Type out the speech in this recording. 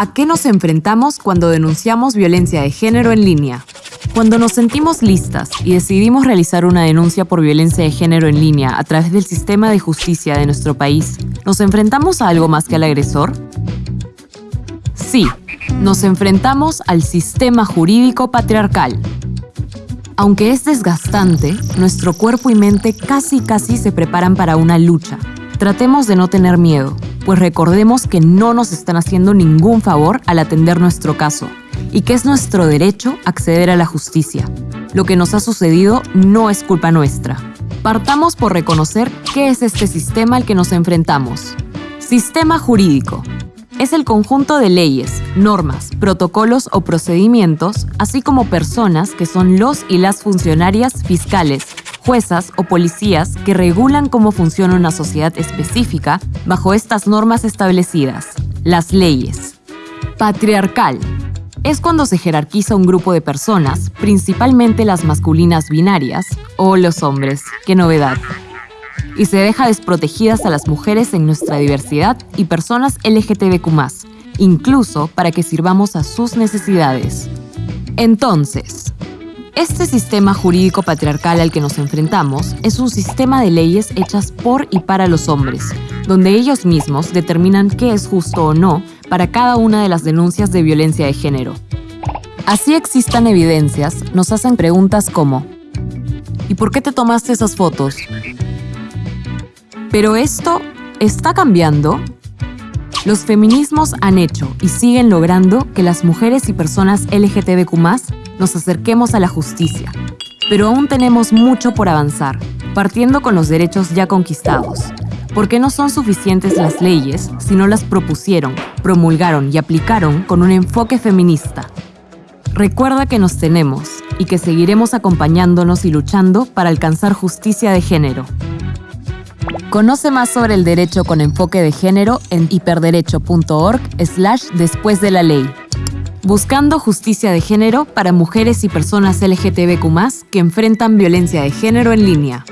¿A qué nos enfrentamos cuando denunciamos violencia de género en línea? Cuando nos sentimos listas y decidimos realizar una denuncia por violencia de género en línea a través del sistema de justicia de nuestro país, ¿nos enfrentamos a algo más que al agresor? Sí, nos enfrentamos al sistema jurídico patriarcal. Aunque es desgastante, nuestro cuerpo y mente casi casi se preparan para una lucha. Tratemos de no tener miedo, pues recordemos que no nos están haciendo ningún favor al atender nuestro caso y que es nuestro derecho acceder a la justicia. Lo que nos ha sucedido no es culpa nuestra. Partamos por reconocer qué es este sistema al que nos enfrentamos. Sistema jurídico. Es el conjunto de leyes, normas, protocolos o procedimientos, así como personas que son los y las funcionarias fiscales, juezas o policías que regulan cómo funciona una sociedad específica bajo estas normas establecidas, las leyes. Patriarcal. Es cuando se jerarquiza un grupo de personas, principalmente las masculinas binarias o los hombres, qué novedad, y se deja desprotegidas a las mujeres en nuestra diversidad y personas LGTBQ, incluso para que sirvamos a sus necesidades. Entonces, este sistema jurídico patriarcal al que nos enfrentamos es un sistema de leyes hechas por y para los hombres, donde ellos mismos determinan qué es justo o no para cada una de las denuncias de violencia de género. Así existan evidencias, nos hacen preguntas como ¿Y por qué te tomaste esas fotos? Pero esto está cambiando. Los feminismos han hecho y siguen logrando que las mujeres y personas LGTBQ nos acerquemos a la justicia. Pero aún tenemos mucho por avanzar, partiendo con los derechos ya conquistados. Porque no son suficientes las leyes si no las propusieron, promulgaron y aplicaron con un enfoque feminista. Recuerda que nos tenemos y que seguiremos acompañándonos y luchando para alcanzar justicia de género. Conoce más sobre el derecho con enfoque de género en hiperderecho.org slash después de la ley buscando justicia de género para mujeres y personas LGTBQ que enfrentan violencia de género en línea.